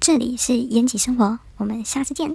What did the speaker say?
这里是延吉生活，我们下次见。